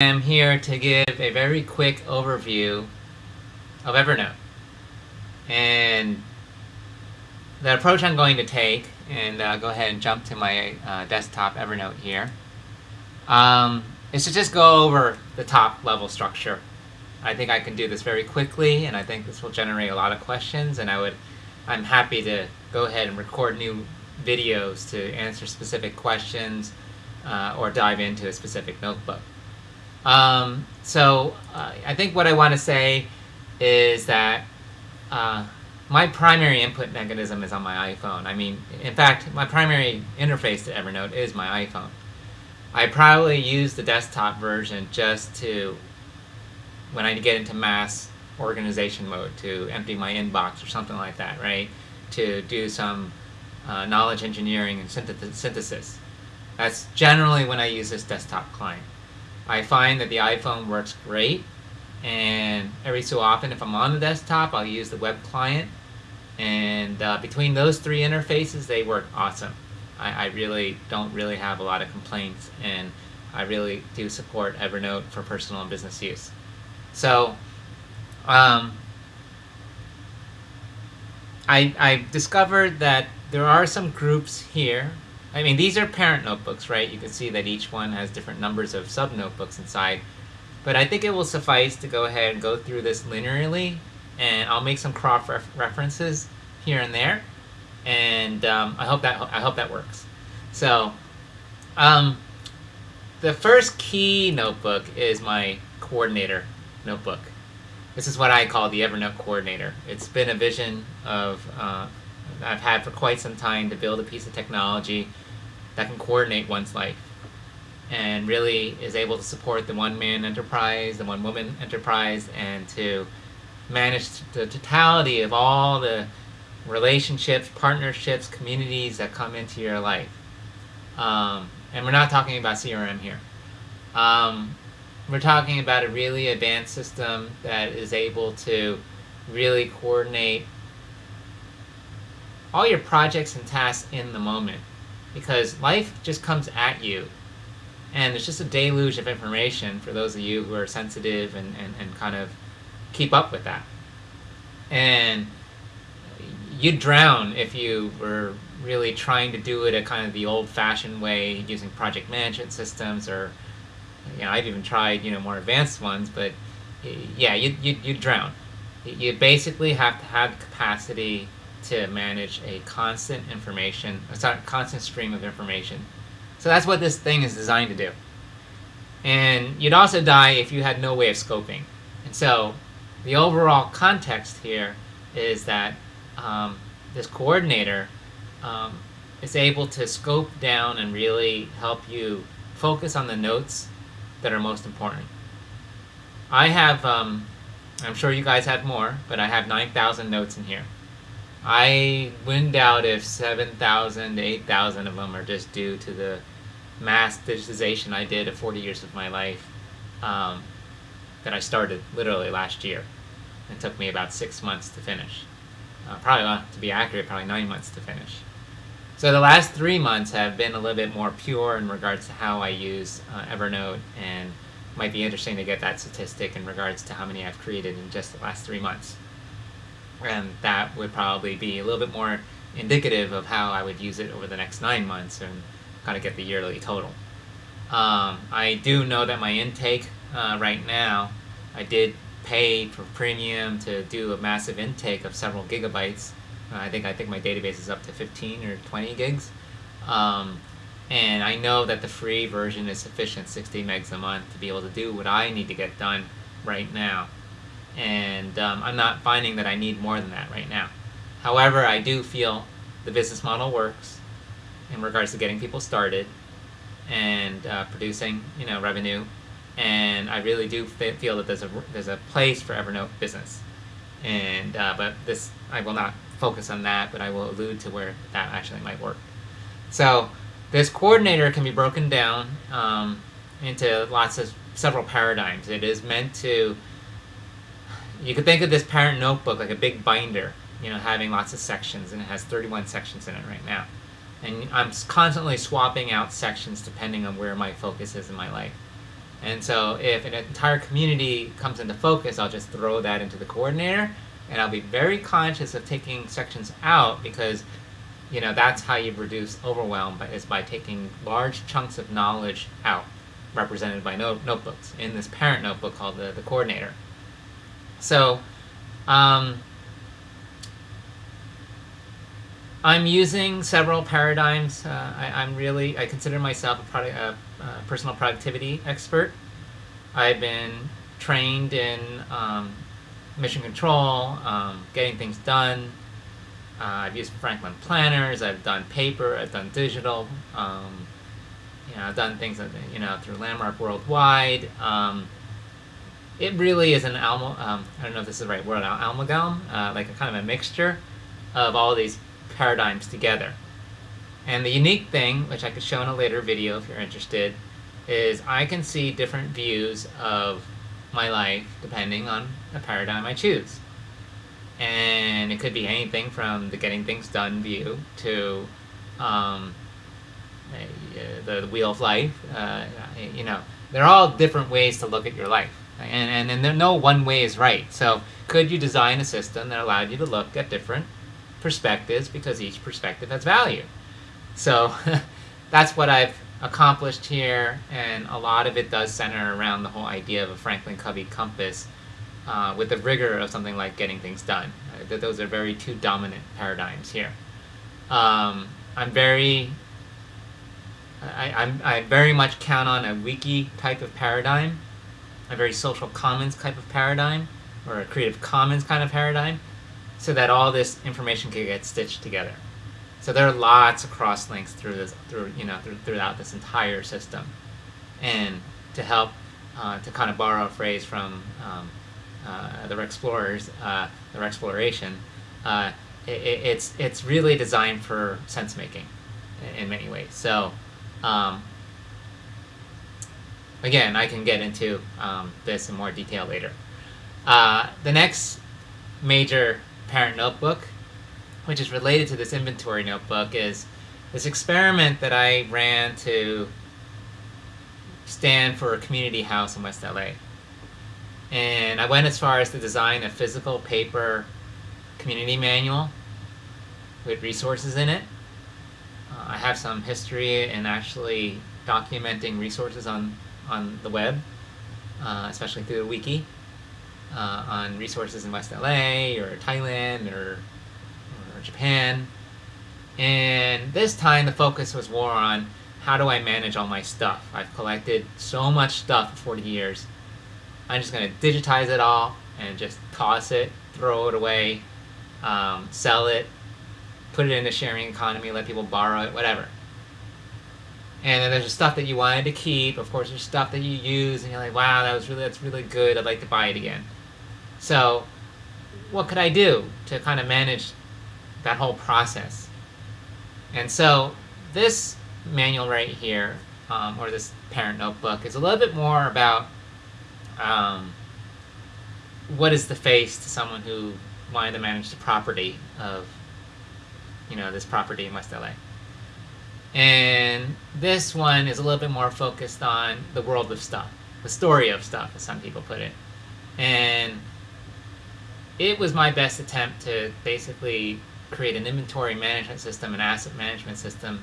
am here to give a very quick overview of Evernote. And the approach I'm going to take, and uh, go ahead and jump to my uh, desktop Evernote here, um, is to just go over the top level structure. I think I can do this very quickly, and I think this will generate a lot of questions, and I would, I'm happy to go ahead and record new videos to answer specific questions uh, or dive into a specific notebook. Um, so uh, I think what I want to say is that uh, my primary input mechanism is on my iPhone. I mean, in fact, my primary interface to Evernote is my iPhone. I probably use the desktop version just to, when I get into mass organization mode, to empty my inbox or something like that, right? To do some uh, knowledge engineering and synthesis. That's generally when I use this desktop client. I find that the iPhone works great and every so often if I'm on the desktop I'll use the web client and uh, between those three interfaces they work awesome. I, I, really don't really have a lot of complaints and I really do support Evernote for personal and business use. So um, I, I discovered that there are some groups here I mean, these are parent notebooks, right? You can see that each one has different numbers of sub-notebooks inside. But I think it will suffice to go ahead and go through this linearly, and I'll make some cross -ref references here and there, and um, I hope that I hope that works. So, um, the first key notebook is my coordinator notebook. This is what I call the Evernote coordinator. It's been a vision of uh, I've had for quite some time to build a piece of technology that can coordinate one's life and really is able to support the one-man enterprise, the one-woman enterprise, and to manage the totality of all the relationships, partnerships, communities that come into your life. Um, and we're not talking about CRM here. Um, we're talking about a really advanced system that is able to really coordinate all your projects and tasks in the moment. Because life just comes at you and it's just a deluge of information for those of you who are sensitive and, and, and kind of keep up with that. And you'd drown if you were really trying to do it a kind of the old-fashioned way using project management systems or you know I've even tried you know more advanced ones but yeah you you you drown. You basically have to have capacity to manage a constant information, a constant stream of information. So that's what this thing is designed to do. And you'd also die if you had no way of scoping. And so the overall context here is that um, this coordinator um, is able to scope down and really help you focus on the notes that are most important. I have, um, I'm sure you guys have more, but I have 9,000 notes in here. I wouldn't doubt if 7,000 to 8,000 of them are just due to the mass digitization I did of 40 years of my life um, that I started literally last year. It took me about six months to finish. Uh, probably, uh, to be accurate, probably nine months to finish. So the last three months have been a little bit more pure in regards to how I use uh, Evernote and might be interesting to get that statistic in regards to how many I've created in just the last three months and that would probably be a little bit more indicative of how I would use it over the next nine months and kind of get the yearly total. Um, I do know that my intake uh, right now, I did pay for premium to do a massive intake of several gigabytes. Uh, I think I think my database is up to 15 or 20 gigs. Um, and I know that the free version is sufficient, 60 megs a month, to be able to do what I need to get done right now and um, I'm not finding that I need more than that right now. However, I do feel the business model works in regards to getting people started and uh, producing, you know, revenue, and I really do feel that there's a there's a place for Evernote Business, and uh, but this I will not focus on that, but I will allude to where that actually might work. So this coordinator can be broken down um, into lots of several paradigms. It is meant to you could think of this parent notebook like a big binder, you know, having lots of sections, and it has 31 sections in it right now. And I'm constantly swapping out sections depending on where my focus is in my life. And so if an entire community comes into focus, I'll just throw that into the coordinator and I'll be very conscious of taking sections out because you know that's how you reduce overwhelm but is by taking large chunks of knowledge out represented by note notebooks in this parent notebook called the, the coordinator. So um, I'm using several paradigms. Uh, I, am really, I consider myself a, product, a, a, personal productivity expert. I've been trained in um, mission control, um, getting things done. Uh, I've used Franklin planners. I've done paper. I've done digital. Um, you know, I've done things you know through Landmark Worldwide. Um, it really is an alma. Um, I don't know if this is the right word. Amalgam, uh, like a kind of a mixture of all these paradigms together. And the unique thing, which I could show in a later video if you're interested, is I can see different views of my life depending on the paradigm I choose. And it could be anything from the getting things done view to um, the, the, wheel of life. Uh, you know, they're all different ways to look at your life. And, and, and there no one way is right. So could you design a system that allowed you to look at different perspectives because each perspective has value. So that's what I've accomplished here, and a lot of it does center around the whole idea of a Franklin Covey compass uh, with the rigor of something like getting things done. Uh, those are very two dominant paradigms here. Um, I'm very I, I'm, I very much count on a wiki type of paradigm, a very social commons type of paradigm, or a creative commons kind of paradigm, so that all this information can get stitched together. So there are lots of cross links through this, through you know, through, throughout this entire system, and to help, uh, to kind of borrow a phrase from um, uh, the explorers, uh, their exploration, uh, it, it's it's really designed for sense making, in many ways. So. Um, again, I can get into um, this in more detail later. Uh, the next major parent notebook, which is related to this inventory notebook, is this experiment that I ran to stand for a community house in West LA. And I went as far as to design a physical paper community manual with resources in it. Uh, I have some history in actually documenting resources on, on the web, uh, especially through the wiki uh, on resources in West LA or Thailand or, or Japan. And this time the focus was more on how do I manage all my stuff. I've collected so much stuff for 40 years. I'm just going to digitize it all and just toss it, throw it away, um, sell it, put it in a sharing economy, let people borrow it, whatever. And then there's stuff that you wanted to keep. Of course, there's stuff that you use, and you're like, "Wow, that was really that's really good. I'd like to buy it again." So what could I do to kind of manage that whole process? And so this manual right here, um, or this parent notebook, is a little bit more about um, what is the face to someone who wanted to manage the property of, you know, this property in West LA. And this one is a little bit more focused on the world of stuff, the story of stuff, as some people put it. And it was my best attempt to basically create an inventory management system, an asset management system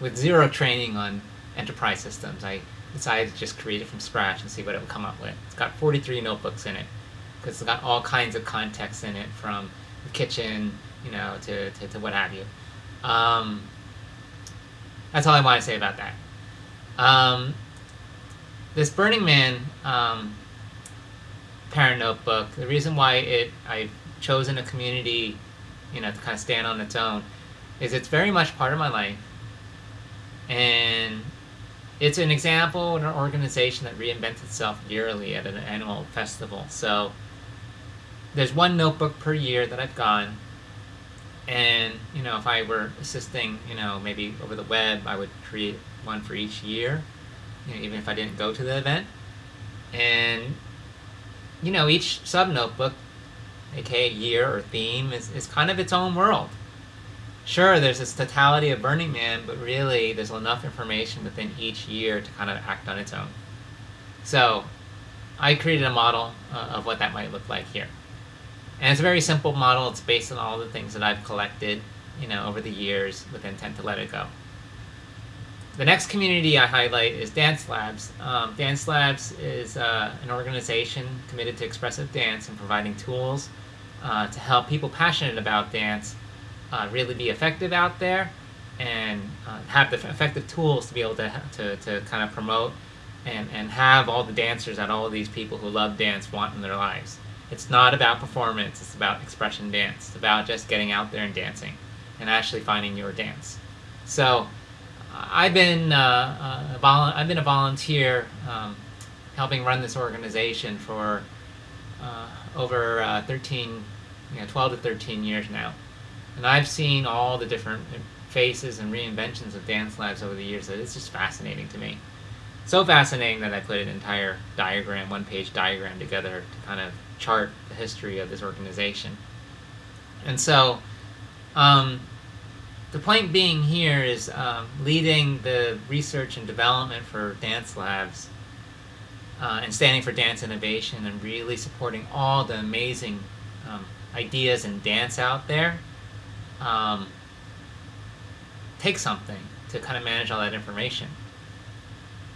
with zero training on enterprise systems. I decided to just create it from scratch and see what it would come up with. It's got 43 notebooks in it because it's got all kinds of context in it from the kitchen, you know, to, to, to what have you. Um, that's all I want to say about that. Um, this Burning Man um, parent notebook. The reason why it I've chosen a community, you know, to kind of stand on its own, is it's very much part of my life, and it's an example of an organization that reinvents itself yearly at an annual festival. So there's one notebook per year that I've gone, and you know, if I were assisting, you know, maybe over the web, I would create one for each year, you know, even if I didn't go to the event, and you know, each sub-notebook, aka year or theme, is, is kind of its own world. Sure, there's this totality of Burning Man, but really there's enough information within each year to kind of act on its own. So I created a model uh, of what that might look like here. And it's a very simple model. It's based on all the things that I've collected, you know, over the years with intent to let it go. The next community I highlight is Dance Labs. Um, dance Labs is uh, an organization committed to expressive dance and providing tools uh, to help people passionate about dance uh, really be effective out there and uh, have the effective tools to be able to, to, to kind of promote and, and have all the dancers that all of these people who love dance want in their lives. It's not about performance, it's about expression dance. It's about just getting out there and dancing and actually finding your dance. So I've been, uh, uh, I've been a volunteer um, helping run this organization for uh, over uh, 13, you know, 12 to 13 years now. And I've seen all the different faces and reinventions of dance labs over the years that it's just fascinating to me. So fascinating that I put an entire diagram, one page diagram together to kind of chart the history of this organization. And so, um, the point being here is um, leading the research and development for dance labs uh, and standing for dance innovation and really supporting all the amazing um, ideas in dance out there um, takes something to kind of manage all that information.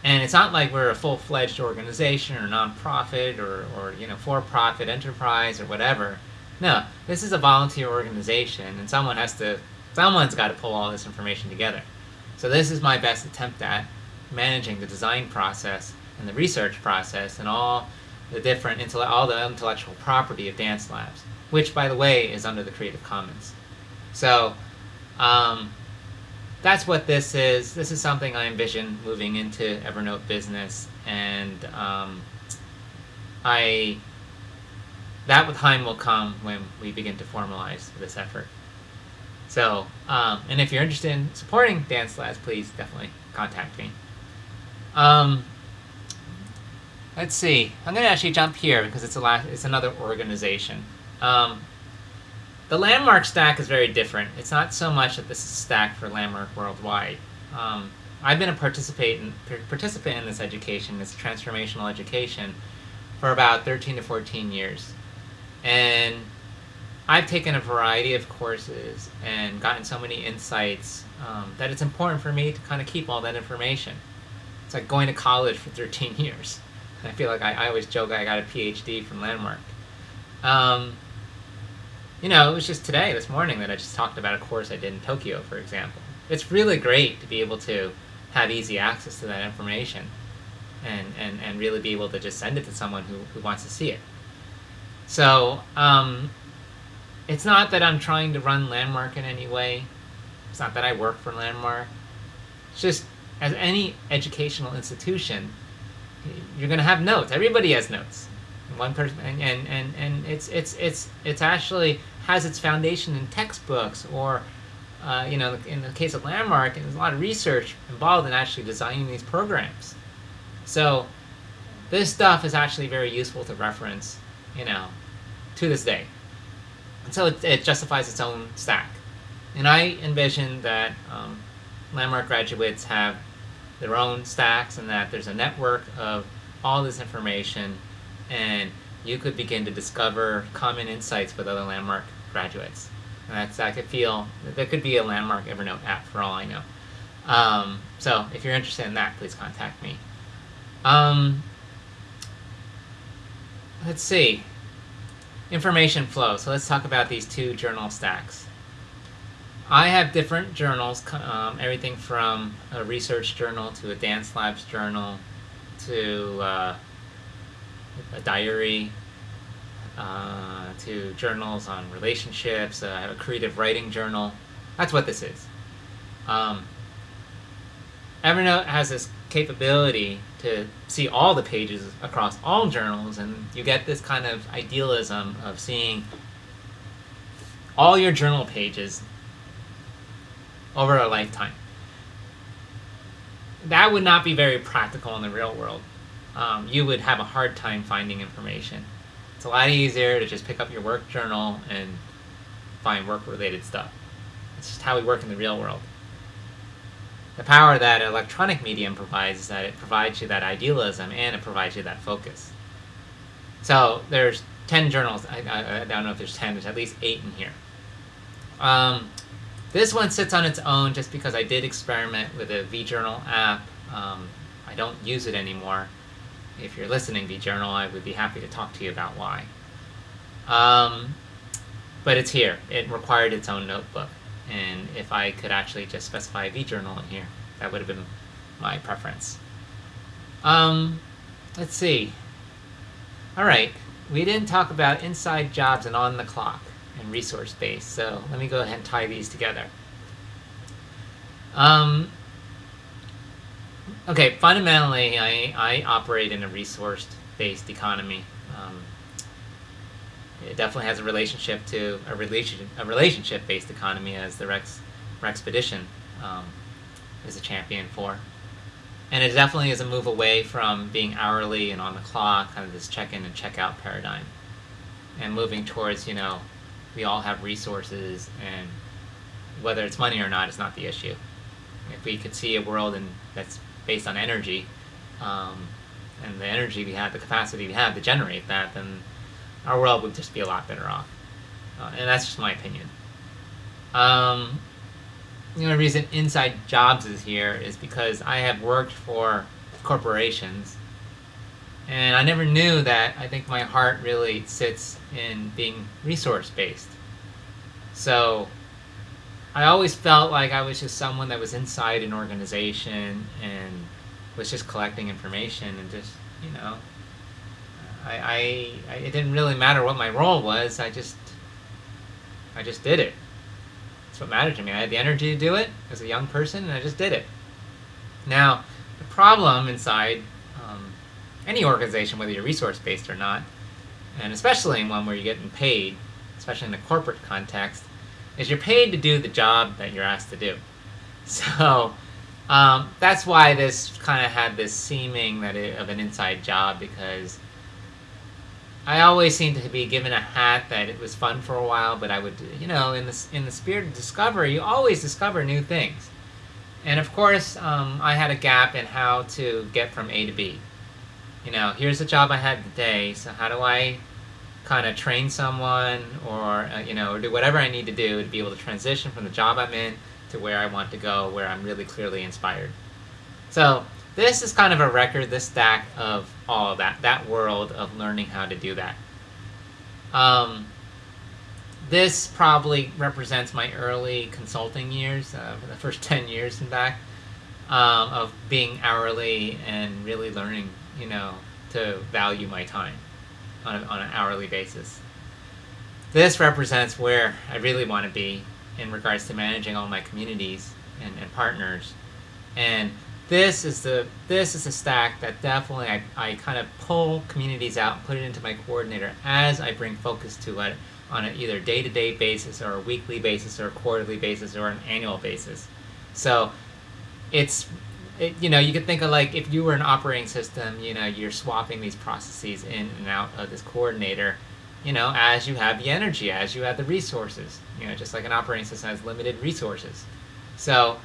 And it's not like we're a full-fledged organization or nonprofit or, or you know for-profit enterprise or whatever. No, this is a volunteer organization, and someone has to, someone's got to pull all this information together. So this is my best attempt at managing the design process and the research process and all the different all the intellectual property of dance labs, which by the way is under the Creative Commons. So um, that's what this is. This is something I envision moving into Evernote Business, and um, I that with time will come when we begin to formalize this effort. So, um, and if you're interested in supporting Dance Labs, please definitely contact me. Um, let's see. I'm going to actually jump here because it's a last, it's another organization. Um, the landmark stack is very different. It's not so much that this is a stack for landmark worldwide. Um, I've been a participant in, participant in this education, this transformational education, for about 13 to 14 years. And I've taken a variety of courses and gotten so many insights um, that it's important for me to kind of keep all that information. It's like going to college for 13 years. I feel like I, I always joke I got a PhD from Landmark. Um, you know, it was just today, this morning, that I just talked about a course I did in Tokyo, for example. It's really great to be able to have easy access to that information and, and, and really be able to just send it to someone who, who wants to see it. So, um, it's not that I'm trying to run Landmark in any way. It's not that I work for Landmark. It's just, as any educational institution, you're going to have notes. Everybody has notes one person and, and, and, and it's it's it's it's actually has its foundation in textbooks or uh, you know in the case of landmark there's a lot of research involved in actually designing these programs. So this stuff is actually very useful to reference you know to this day. And so it, it justifies its own stack. And i envision that um, landmark graduates have their own stacks and that there's a network of all this information and you could begin to discover common insights with other Landmark graduates. And that's, I could feel, there could be a Landmark Evernote app for all I know. Um, so if you're interested in that, please contact me. Um, let's see. Information flow. So let's talk about these two journal stacks. I have different journals, um, everything from a research journal to a dance labs journal to uh, a diary, uh, to journals on relationships. Uh, I have a creative writing journal. That's what this is. Um, Evernote has this capability to see all the pages across all journals, and you get this kind of idealism of seeing all your journal pages over a lifetime. That would not be very practical in the real world um, you would have a hard time finding information. It's a lot easier to just pick up your work journal and find work-related stuff. It's just how we work in the real world. the power that electronic medium provides is that it provides you that idealism and it provides you that focus. So there's 10 journals. I, I, I don't know if there's 10. There's at least 8 in here. Um, this one sits on its own just because I did experiment with a vJournal app. Um, I don't use it anymore. If you're listening, vJournal, I would be happy to talk to you about why. Um, but it's here. It required its own notebook. And if I could actually just specify vJournal in here, that would have been my preference. Um, let's see. All right, we didn't talk about inside jobs and on the clock and resource base, so let me go ahead and tie these together. Um, okay, fundamentally, I, I operate in a resource-based economy. Um, it definitely has a relationship to a relation a relationship based economy as the Rex Rexpedition um, is a champion for. And it definitely is a move away from being hourly and on the clock, kind of this check in and check out paradigm. And moving towards, you know, we all have resources and whether it's money or not is not the issue. If we could see a world in, that's based on energy, um, and the energy we have, the capacity we have to generate that, then our world would just be a lot better off. Uh, and that's just my opinion. Um, the only reason Inside Jobs is here is because I have worked for corporations and I never knew that I think my heart really sits in being resource based. So I always felt like I was just someone that was inside an organization and was just collecting information and just, you know, I, I, I, it didn't really matter what my role was. I just, I just did it. That's what mattered to me. I had the energy to do it as a young person, and I just did it. Now, the problem inside um, any organization, whether you're resource-based or not, and especially in one where you're getting paid, especially in a corporate context, is you're paid to do the job that you're asked to do. So um, that's why this kind of had this seeming that it, of an inside job because I always seemed to be given a hat that it was fun for a while, but I would, you know, in the, in the spirit of discovery, you always discover new things. And of course, um, I had a gap in how to get from A to B. You know, here's the job I had today, so how do I kind of train someone or, uh, you know, or do whatever I need to do to be able to transition from the job I'm in to where I want to go, where I'm really clearly inspired. So this is kind of a record, this stack of all of that, that world of learning how to do that. Um, this probably represents my early consulting years, uh, the first 10 years in back, um, of being hourly and really learning, you know, to value my time on, a, on an hourly basis. This represents where I really want to be in regards to managing all my communities and, and partners. And this is the this is a stack that definitely I, I kind of pull communities out and put it into my coordinator as I bring focus to it on an either day-to-day -day basis or a weekly basis or a quarterly basis or an annual basis. So it's it, you know you could think of like if you were an operating system you know you're swapping these processes in and out of this coordinator you know as you have the energy as you have the resources you know just like an operating system has limited resources so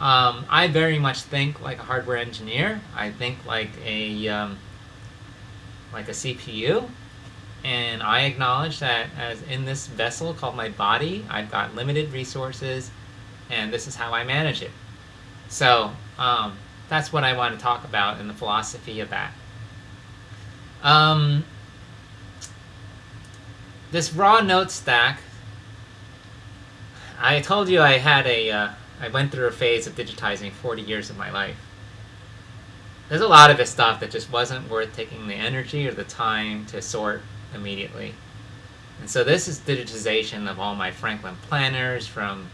um, I very much think like a hardware engineer. I think like a um, like a CPU, and I acknowledge that as in this vessel called my body, I've got limited resources, and this is how I manage it. So um, that's what I want to talk about in the philosophy of that. Um, this raw note stack. I told you I had a uh, I went through a phase of digitizing 40 years of my life. There's a lot of this stuff that just wasn't worth taking the energy or the time to sort immediately. And so this is digitization of all my Franklin planners from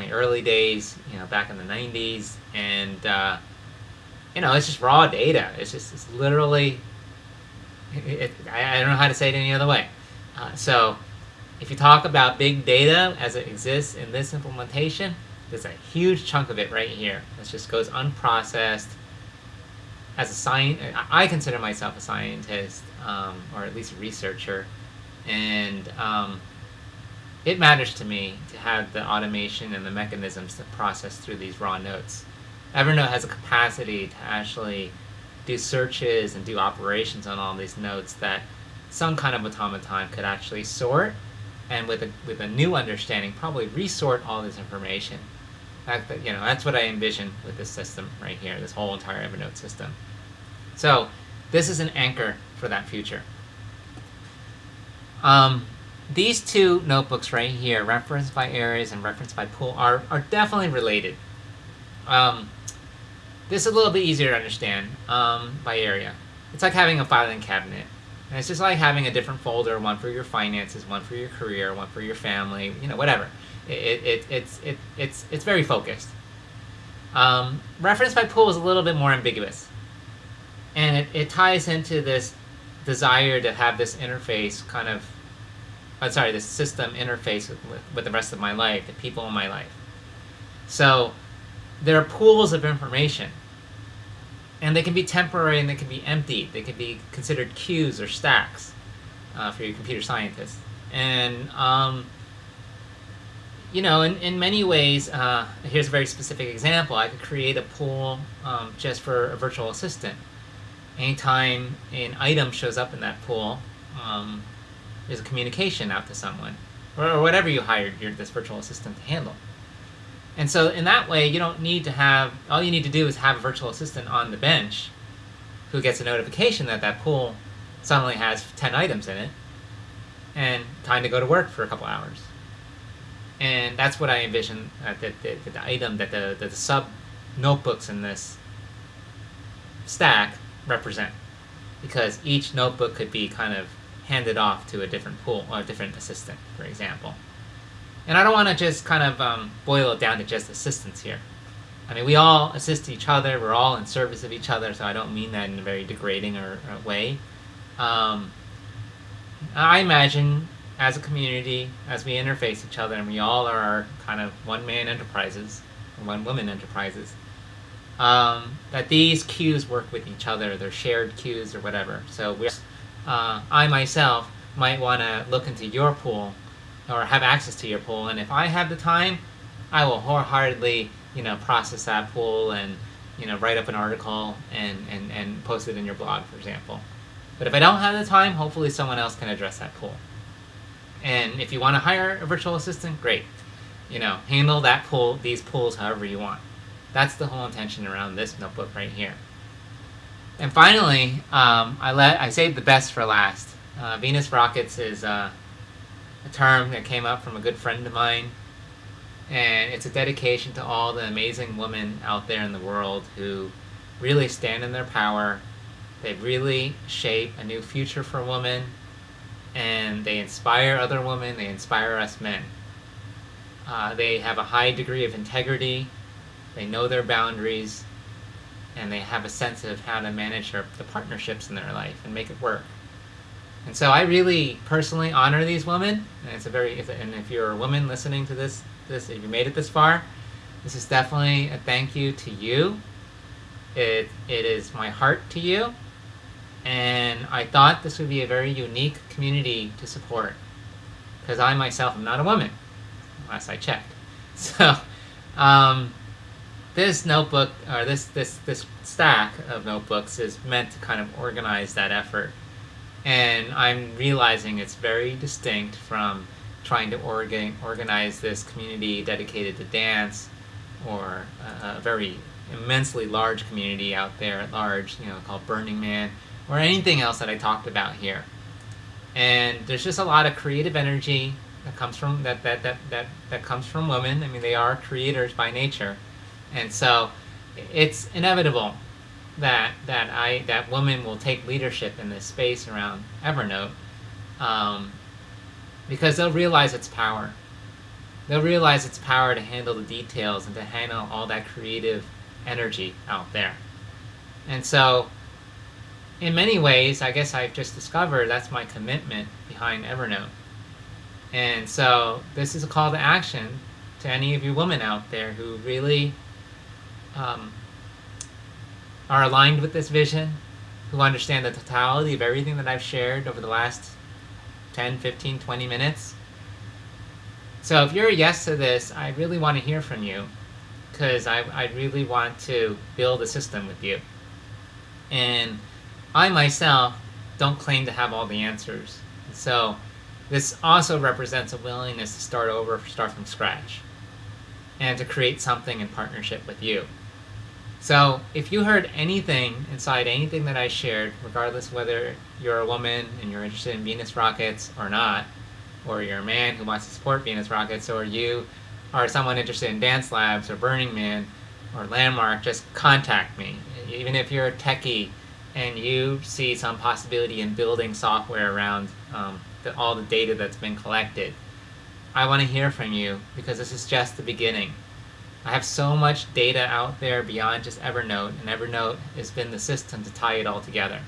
my early days, you know, back in the 90s. And, uh, you know, it's just raw data. It's just, it's literally, it, it, I, don't know how to say it any other way. Uh, so if you talk about big data as it exists in this implementation, there's a huge chunk of it right here that just goes unprocessed. As a science, I consider myself a scientist, um, or at least a researcher, and um, it matters to me to have the automation and the mechanisms to process through these raw notes. Evernote has a capacity to actually do searches and do operations on all these notes that some kind of automaton could actually sort and with a, with a new understanding probably resort all this information. That, you know, that's what I envision with this system right here, this whole entire Evernote system. So this is an anchor for that future. Um, these two notebooks right here, referenced by Aries and referenced by Pool, are, are definitely related. Um, this is a little bit easier to understand um, by area. It's like having a filing cabinet. And it's just like having a different folder, one for your finances, one for your career, one for your family, you know, whatever. It, it, it's, it, it's, it's very focused. Um, reference by Pool is a little bit more ambiguous. And it, it ties into this desire to have this interface kind of, I'm sorry, the system interface with, with, with the rest of my life, the people in my life. So there are pools of information and they can be temporary and they can be empty. They can be considered queues or stacks uh, for your computer scientists. And, um, you know, in, in many ways, uh, here's a very specific example. I could create a pool um, just for a virtual assistant. Anytime an item shows up in that pool, um, there's a communication out to someone, or, whatever you hired your, this virtual assistant to handle. And so in that way, you don't need to have, all you need to do is have a virtual assistant on the bench who gets a notification that that pool suddenly has 10 items in it and time to go to work for a couple hours. And that's what I envision uh, that the, the, the, item that the, the, the sub notebooks in this stack represent. Because each notebook could be kind of handed off to a different pool or a different assistant, for example. And I don't want to just kind of um, boil it down to just assistance here. I mean, we all assist each other. We're all in service of each other, so I don't mean that in a very degrading or, or way. Um, I imagine as a community, as we interface each other, and we all are kind of one-man enterprises, one-woman enterprises, um, that these queues work with each other. They're shared queues or whatever. So uh, I myself might want to look into your pool or have access to your pool. And if I have the time, I will wholeheartedly, you know, process that pool and, you know, write up an article and, and, and post it in your blog, for example. But if I don't have the time, hopefully someone else can address that pool. And if you want to hire a virtual assistant, great. You know, handle that pool, these pools however you want. That's the whole intention around this notebook right here. And finally, um, I let I saved the best for last. Uh, Venus Rockets is uh, a term that came up from a good friend of mine. And it's a dedication to all the amazing women out there in the world who really stand in their power. They really shape a new future for women. And they inspire other women. They inspire us men. Uh, they have a high degree of integrity. They know their boundaries. And they have a sense of how to manage their, the partnerships in their life and make it work. And so I really personally honor these women, and it's a very if, and if you're a woman listening to this this if you made it this far, this is definitely a thank you to you. It it is my heart to you, and I thought this would be a very unique community to support, because I myself am not a woman, last I checked. So, um, this notebook or this this this stack of notebooks is meant to kind of organize that effort and I'm realizing it's very distinct from trying to organ organize this community dedicated to dance or a, a very immensely large community out there at large, you know, called Burning Man, or anything else that I talked about here. And there's just a lot of creative energy that comes from that that that that, that comes from women. I mean, they are creators by nature, and so it's inevitable that that I that women will take leadership in this space around Evernote, um, because they'll realize its power. They'll realize its power to handle the details and to handle all that creative energy out there. And so, in many ways, I guess I've just discovered that's my commitment behind Evernote. And so, this is a call to action to any of you women out there who really um, are aligned with this vision, who understand the totality of everything that I've shared over the last 10, 15, 20 minutes. So if you're a yes to this, I really want to hear from you because I, I really want to build a system with you. And I myself don't claim to have all the answers. So this also represents a willingness to start over, start from scratch, and to create something in partnership with you. So if you heard anything inside anything that I shared, regardless whether you're a woman and you're interested in Venus rockets or not, or you're a man who wants to support Venus rockets, or you are someone interested in Dance Labs or Burning Man or Landmark, just contact me. Even if you're a techie and you see some possibility in building software around um, the, all the data that's been collected, I want to hear from you because this is just the beginning. I have so much data out there beyond just Evernote, and Evernote has been the system to tie it all together.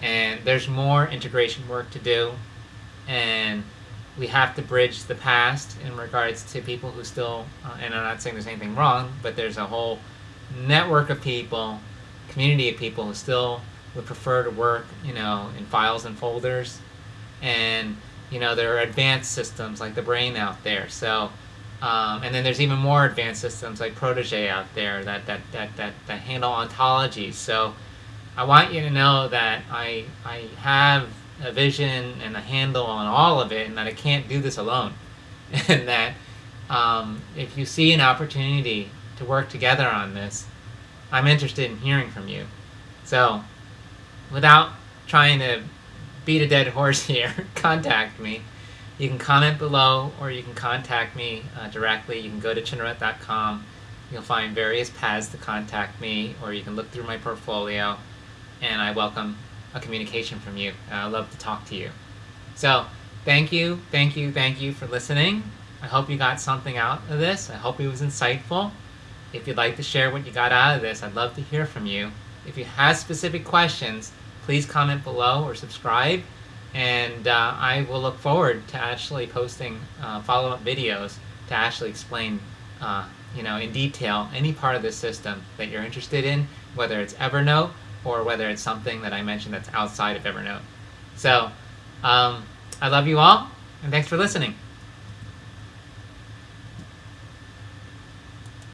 And there's more integration work to do, and we have to bridge the past in regards to people who still, uh, and I'm not saying there's anything wrong, but there's a whole network of people, community of people who still would prefer to work, you know, in files and folders. And, you know, there are advanced systems like TheBrain out there. So, um, and then there's even more advanced systems like Protege out there that, that, that, that, that handle ontologies. So I want you to know that I, I have a vision and a handle on all of it and that I can't do this alone. and that um, if you see an opportunity to work together on this, I'm interested in hearing from you. So without trying to beat a dead horse here, contact me. You can comment below or you can contact me uh, directly. You can go to chinarette.com. You'll find various paths to contact me or you can look through my portfolio and I welcome a communication from you. I love to talk to you. So thank you, thank you, thank you for listening. I hope you got something out of this. I hope it was insightful. If you'd like to share what you got out of this, I'd love to hear from you. If you have specific questions, please comment below or subscribe and uh, I will look forward to actually posting uh, follow-up videos to actually explain uh, you know in detail any part of this system that you're interested in whether it's Evernote or whether it's something that I mentioned that's outside of Evernote. So um, I love you all and thanks for listening